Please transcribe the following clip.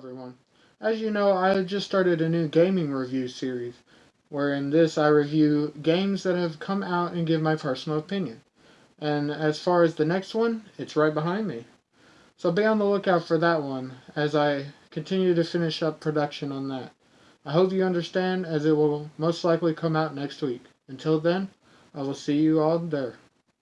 everyone. As you know, I just started a new gaming review series, where in this I review games that have come out and give my personal opinion. And as far as the next one, it's right behind me. So be on the lookout for that one as I continue to finish up production on that. I hope you understand as it will most likely come out next week. Until then, I will see you all there.